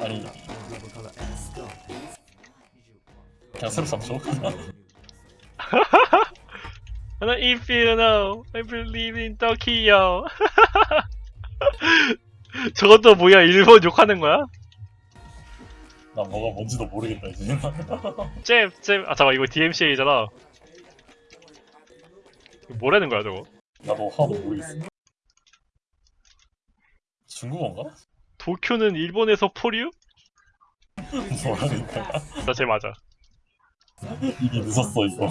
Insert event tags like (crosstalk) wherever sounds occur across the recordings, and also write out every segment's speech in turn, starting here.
아니 그냥 새로? And if you know, I believe in Tokyo. (laughs) 저것도 뭐야? 일본 욕하는 거야? 나 뭐가 뭔지도 모르겠다 이제 (laughs) 잼, 잼. 아 잠깐 이거 DMCA잖아. 뭐라는 거야 저거? 나도 하나도 모르겠어 중국어인가? 도쿄는 일본에서 포류? 거야? 나쟤 맞아. 이미 늦었어 이거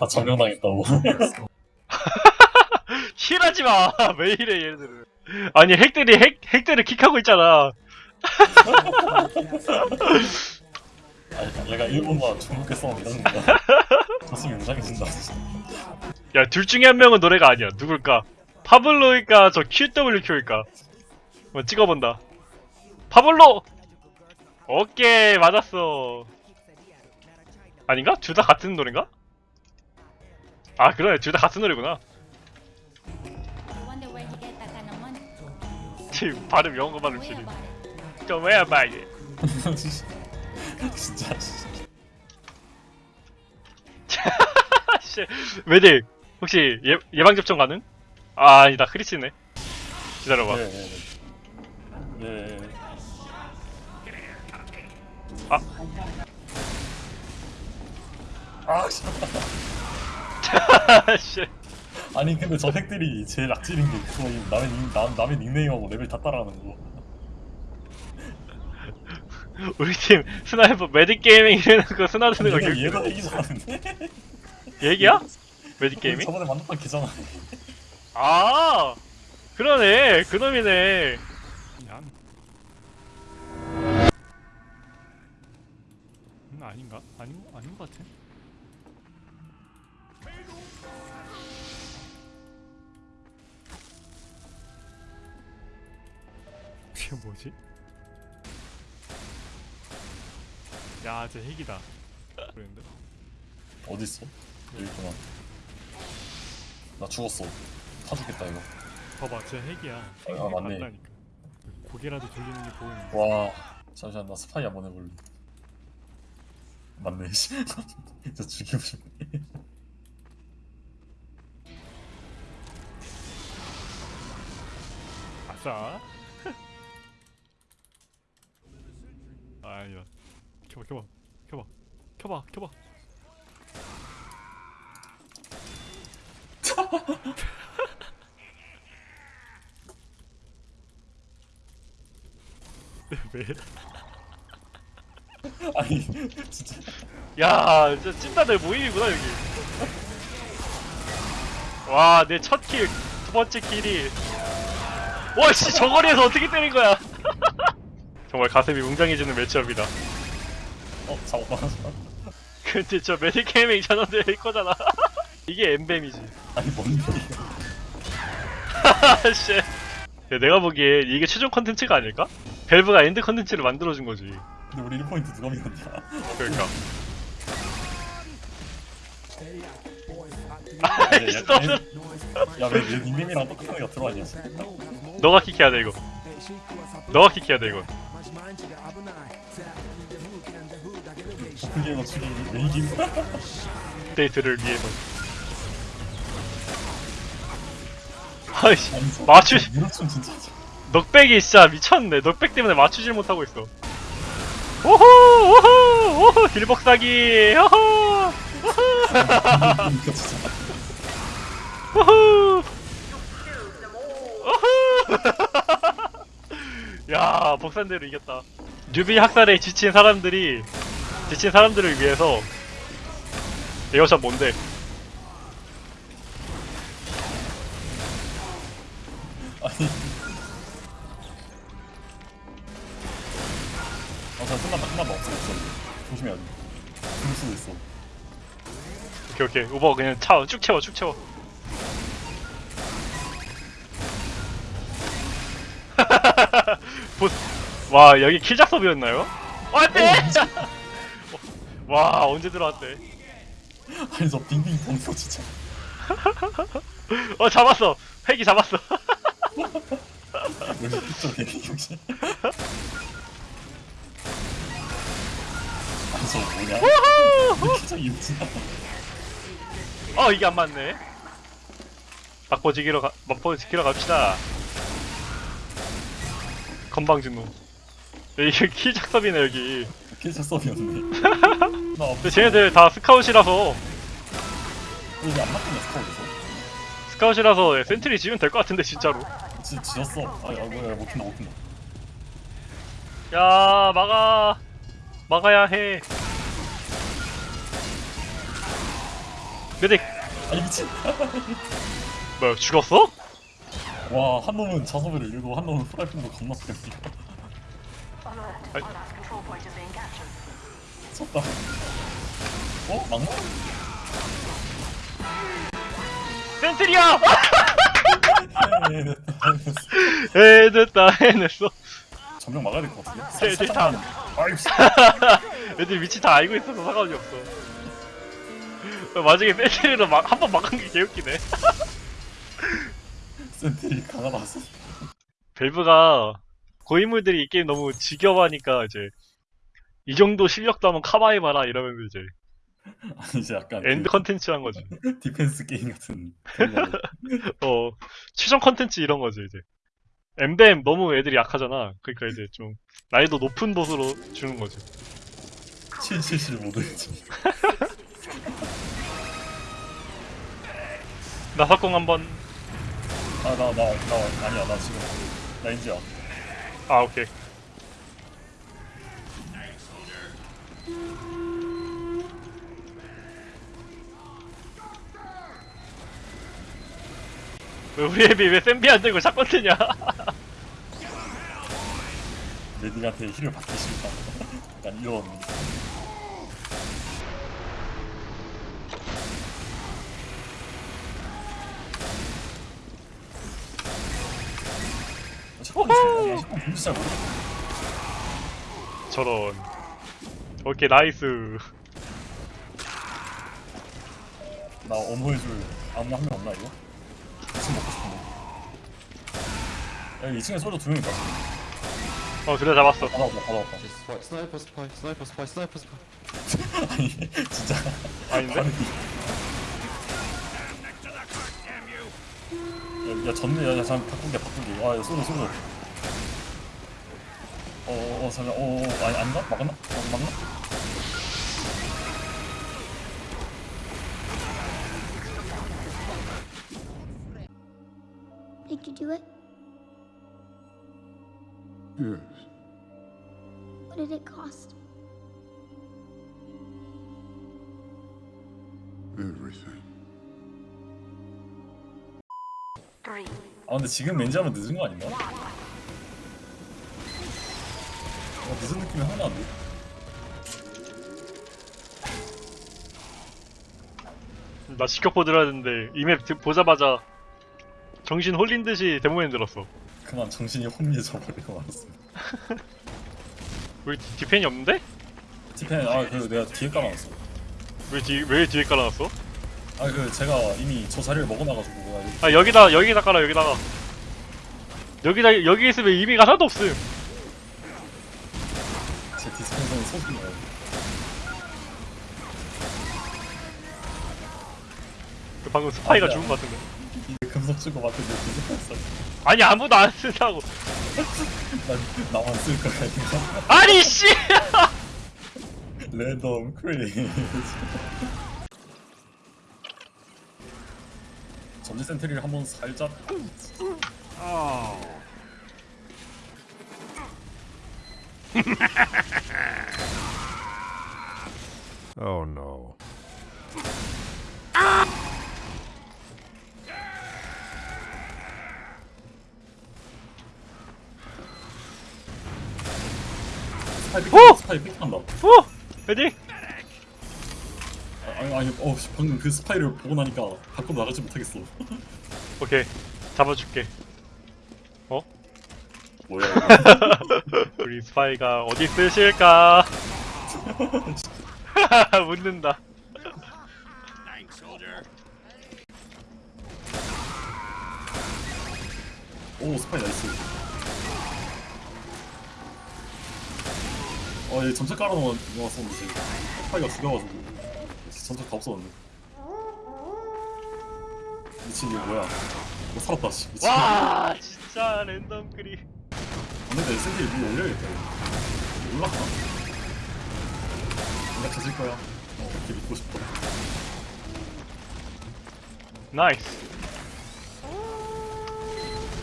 다 점령당했다고 (laughs) 힐하지 마. (laughs) 왜 이래 얘네들은? 아니 핵들이 핵 핵들을 킥하고 있잖아. 아니 얘가 일본과 중국에 싸움 이러는 거야 가슴이 웅장해진다 야둘 중에 한 명은 노래가 아니야. 누굴까? 파블로일까? 저 QWQ일까? 한번 찍어본다. 파블로. 오케이 맞았어. 아닌가? 둘 다 같은 노래인가? 아 그러네 둘 다 같은 노래구나. 지금 발음 영어 발음 Worry 시리. about it. 좀 왜야 말이. 진짜 (laughs) 씨. Medic 혹시 예, 예방 접종 가능? 아 아니다 크리스네. 기다려봐. 네 네네 네. 아. 아 씨. (laughs) 씨. 아니 근데 저 hack들이 제일 악질인 게 그거 남의 닉, 남, 남의 닉네임하고 레벨 다 따라가는 거 (laughs) 우리 팀 sniper Medic Gaming 이래놓고 스나 드는 거 얘가 기... 얘가 hack이 잘하는데 얘기야? 메딕 게이밍? 저번에 만났던 걔잖아 아 그러네 그놈이네 아닌가? 아닌 아닌 것 같아. 이게 뭐지? 야, 저 핵이다. 그랬는데. 어딨어? 여기 있구나 나 죽었어 타 죽겠다 이거 봐봐, 저 핵이야. 핵이 아, 맞네. 고개라도 돌리는 게 보이는. 와 잠시만 나 스파이 한번 해볼래 맞네 씨 (laughs) 진짜 죽이고 싶네 아싸. 아야. 켜봐, 켜봐, 켜봐, 켜봐, 켜봐. (laughs) 왜? (laughs) 아니 진짜. 야 진짜 찐따들 모임이구나 여기. 와 내 첫킬 두 번째 킬이. 와씨 저거리에서 어떻게 때린 거야? (laughs) 정말 가슴이 웅장해지는 matchup이다. 어 잡았다 근데 저 Medic Gaming 전원대 거잖아. (laughs) 이게 MvM이지. 아니 뭔데 씨. 야, 내가 보기에 이게 최종 컨텐츠가 아닐까? 밸브가 end 컨텐츠를 만들어준 거지. 근데 우리 1포인트 누가 믿었냐 그러니까. 야, 야, 야왜 내 닉네임이랑 똑같은 애가 들어왔냐 너가 킥해야 돼 이거. 너가 킥해야 돼 이거. 그게 너 죽이 왜 이긴 데이트를 위해서. 아이씨, 아니, 저- 맞추- 저 무릎춤 진짜 넉백이 진짜 미쳤네. 넉백 때문에 맞추질 못하고 있어. 오호, 오호, 오호, 길복사기, 오호, 진짜 오호, 오호. (laughs) 야, 복산대로 이겼다. 뉴비 학살에 지친 사람들이 지친 사람들을 위해서 에어샷 뭔데? 아니 어자 끝났다 끝났다 없어 조심해야 돼. 죽을 수도 있어. 오케이 오케이. 우버 그냥 차쭉 채워 쭉 채워. (laughs) 보- 와 여기 킬작섭이었나요? 안돼! (laughs) 와 언제 들어왔대? 아니 저 빙빙 동서 진짜. (laughs) 어 잡았어. 핵이 잡았어. 여기 그쪽 대기 (laughs) 저 뭐냐? 이렇게 이지 어 이게 안 맞네 막보 지키러 가 막보 지키러 갑시다 건방진 놈 이게 키 작섭이네 여기 썸이었네. (laughs) 나 근데 쟤네들 다 스카웃이라서 여기 안 맞겠네 스카우트에서. 스카웃이라서 센트리 지으면 될 것 같은데 진짜로 지 지었어. 아, 야, 뭐야, 못한다, 못한다. 야 막아 막아야 해 메딕 아니 미친. 뭐야 죽었어? 와, 한 놈은 자소배를 읽고 한 놈은 프라이팬도 겁나 세네. 쳤다. 어? 막나? 센트리야! 네, 네, 해냈다 해냈어 점령 막아야 될 것 같은데? 다- 아이고 씨. (laughs) 애들 위치 다 알고 있어서 상관이 없어 마지막에 sentry로 막 한 번 막은 게 개웃기네 sentry 강하다 왔어. 밸브가 고인물들이 이 게임 너무 지겨워하니까 이제 이 정도 실력도 한번 cover해봐라 이러면서 이제 (laughs) 아니 이제 약간 end 컨텐츠 한 거지 그 (laughs) 디펜스 게임 같은. (laughs) 어 최종 컨텐츠 이런 거지 이제 엠뱀 너무 애들이 약하잖아 그러니까 이제 좀 난이도 높은 보스로 주는 거지 777 모드지. 나사공 한번 아, 나, 나, 나, 아니야, 나 지금. 나 인지야. 아 오케이 왜 우리 애비 왜 샌비 안 들고 샷건 트냐 레디한테 힐을 받기 싫다. 약간 이런. 잠깐만, 잠깐만, 잠깐만, 진짜 모르 저런 오케이 나이스 나 어머해줄 아무나 한명 없나, 이거? 2층 먹고 싶은데. 야, 2층에 소주 두 명이다. 어 그래 잡았어 받아왔다, 받아왔다. 스파이, 스나이퍼 스파이, 스나이퍼 스파이, 스나이퍼 스파이. (laughs) 아니, 진짜. 아닌데? 야, 야 전네 야, 야 잠깐 바꾸게 바꾸게 아 야, 쏘려 쏘려 어어 어, 잠깐 어어 아니 아닌가? 막았나? 어, 막나? Did you do it? Yes. What did it cost? Everything. 아 근데 지금 렌즈 하면 늦은 거 아닌가? 어, 늦은 느낌이 하나 안 돼. 나 직격포 들어야 되는데 이 map 보자마자 정신 홀린 듯이 Demoman 들었어 그만 정신이 혼미해져 버리고 말았어 우리 디- 디펜이 없는데? 디펜 아그 내가 뒤에 깔아놨어 왜, 뒤, 왜 뒤에 깔아놨어? 아 그 제가 이미 저 자리를 먹어놔가지고 여기 아 여기다 여기다 깔아 여기다가. 여기다 여기 있으면 의미가 하나도 없음. 제 dispenser는 소중해요 그 방금 스파이가 아니야. 죽은 것 같은데. 이 금속 주고 맡은 내 디스펜서. 아니 아무도 안 쓴다고. (laughs) 난 나만 쓸 거야 이거. 아니 씨! (laughs) 랜덤 크레이지 전지 센트리를 한번 살짝 Oh no. 스파이 pick 오! 스파이 pick한다 어? ready? 아니 어 씨, 방금 그 스파이를 보고 나니까 밖으로 나가지 못하겠어. (laughs) 오케이. 잡아줄게. 뭐야 이거? (laughs) 우리 스파이가 어디 있으실까? (laughs) 묻는다. 오 스파이 nice. 어, 얘 전체 깔아놓았었는데 이제 스파이가 죽여가지고 전체 다 없었는데. 미친 이거 뭐야? 못 살았다 씨. 미친. 와 진짜 랜덤 크리 근데 내 샌디 위에 올려야겠다. 이거. 올라가. 내가 찾을 거야. 어, 이렇게 믿고 싶어. 나이스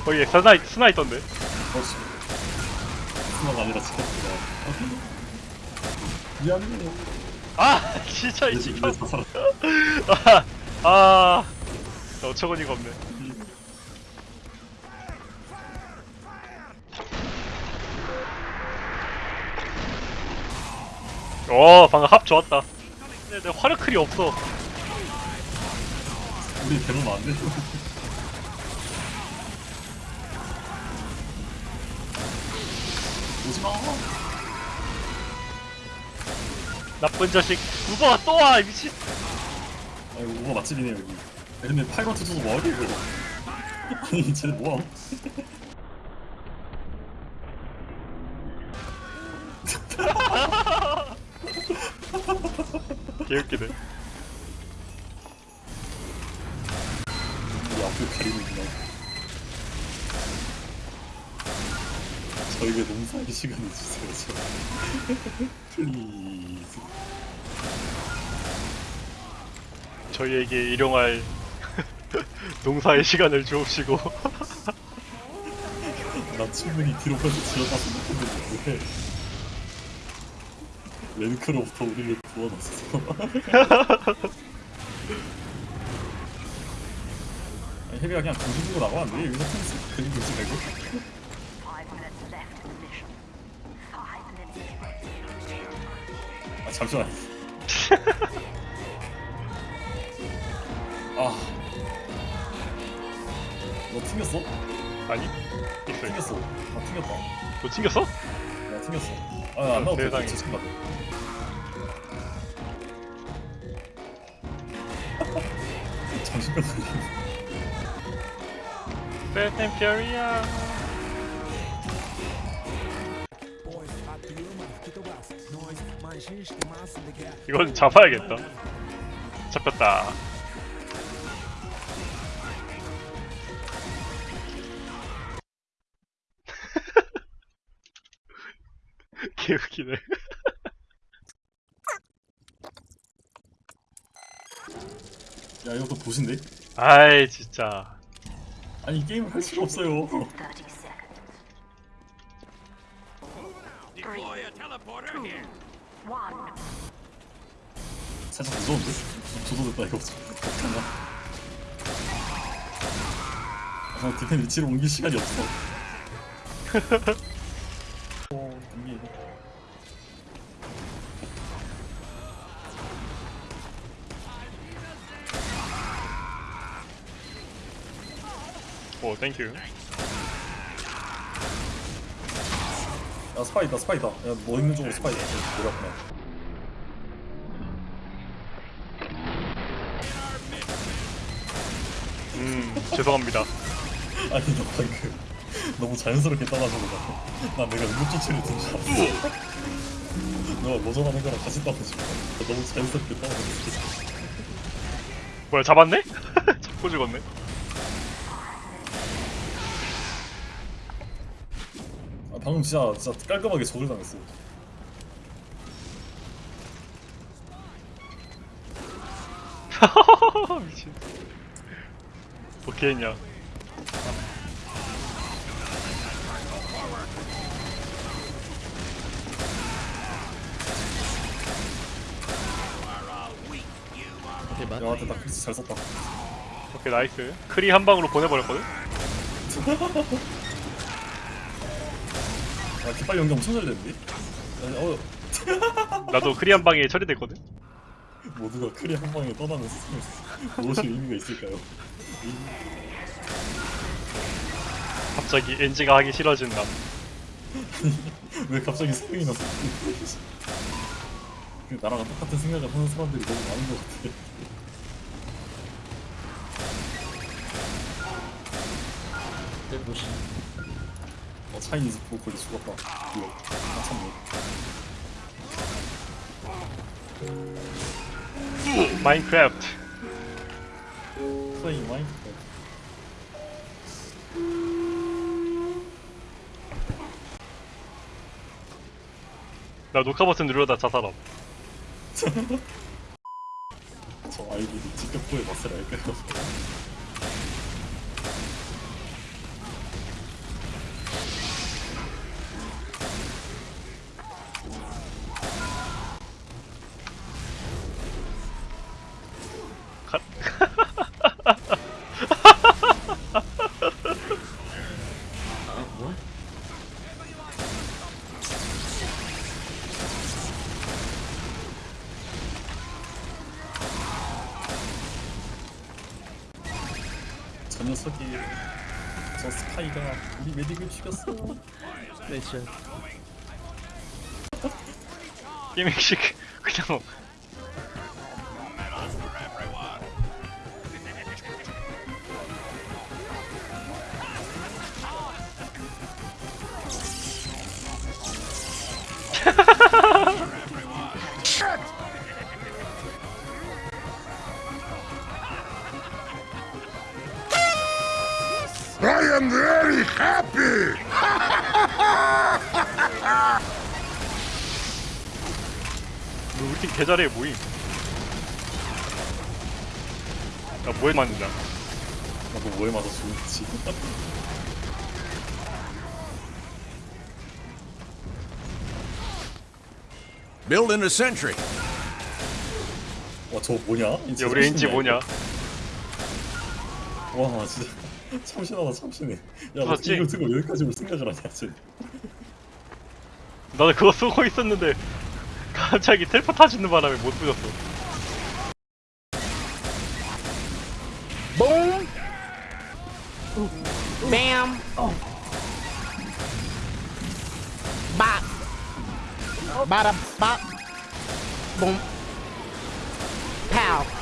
거기 스나 스나 있던데 그렇지. 스나가 아니라 지켰구나. (laughs) 미안해. 아 (laughs) 진짜 이내 지켜 다 살았다. 아, 아 어처구니가 없네 어 방금 합 좋았다 근데 내 화력클이 없어 우리 대놓으면 안 돼. (laughs) 오지마. 나쁜 자식 우버가 또와 미친 아 이거 우버 맛집이네 여기. 야, 근데 파이런트 줘서 뭐하게 이거. 아니 쟤네 뭐함? (laughs) 개웃기네 우리 앞을 가리는구나. 저에게 농사의 시간을 주세요. 저. 플리즈. 저희에게 일용할 (laughs) 농사의 시간을 주옵시고 (laughs) 나 충분히 뒤로까지 지어다 생각했는데 왜 랭크로부터 우리를 구원했어 (laughs) 아니 헤비가 그냥 안 돼? 여기서 테니스 그림 그리지 말고 잠시만 (laughs) 아. 너 튕겼어? 아니 있어 있어 튕겼어. 아 튕겼다. 너 튕겼어? 야 튕겼어. 아 안 나도 세상에. 제 친구 (laughs) 정신병 걸리네. And Furious 이건 잡아야겠다. 잡혔다. (laughs) 개웃기네. 야 이것도 보신데? 아이 진짜. 아니 이 게임을 할 수가 없어요. 살짝 무서운데? 조도됐다 이거. 어떡하냐 아 디펜 위치로 옮길 시간이 없어. (laughs) 어, 이게 오 땡큐 야 스파이 있다 스파이 있다 야 뭐 있는 쪽으로 스파이 있다 내려왔구나 음 죄송합니다. (laughs) 아니 너 방금 너무 자연스럽게 떠나서 그래 난 내가 응급조치를 든줄 알았어. (laughs) 너가 로전하는 거랑 같이 떠나지 마 너무 자연스럽게 떠나서 뭐야 잡았네? (laughs) 잡고 죽었네 방금 진짜 진짜 깔끔하게 저걸 당했어 (laughs) 미친. 어떻게 했냐 야 됐다 크리스 잘 썼다. 오케이 nice. 크리 한 방으로 보내버렸거든? (laughs) 야 깃발 연기 엄청 잘 됐는데? 어 (laughs) 나도 크리 한 방에 처리됐거든? 모두가 크리 한 방에 떠나는 스승 무엇이 의미가 있을까요? 갑자기 엔지가 하기 싫어진다 (laughs) 왜 갑자기 생각이 났어? (laughs) 그 나랑 똑같은 생각을 하는 사람들이 너무 많은 것 같아. 어 차이니즈 보컬이 죽었다. 이거 한참 뭐. 마인크래프트 플레이 마인크래프트 나 녹화 버튼 누르다 자살함 (laughs) 저 아이디를 직접 구해봤을 알까요? 저 녀석이 저 스파이가 우리 메딕을 죽였어. 게임식 그냥 (laughs) am very happy! 너 우리 팀 개잘해 모임 야 뭐에 맞느냐 나도 뭐에 맞아 죽었지 Building a sentry. 와 저거 뭐냐? 야 우리 엔지 뭐냐 와 진짜 (laughs) 참신하다 참신해 야너 맞지? 이거 듣고 여기까지 올 생각을 하냐 쟤 나도 그거 쏘고 있었는데 (laughs) 갑자기 텔포 타지는 바람에 못 부셨어 Boom. Bam. Bop. Bada bop. Boom. Pow.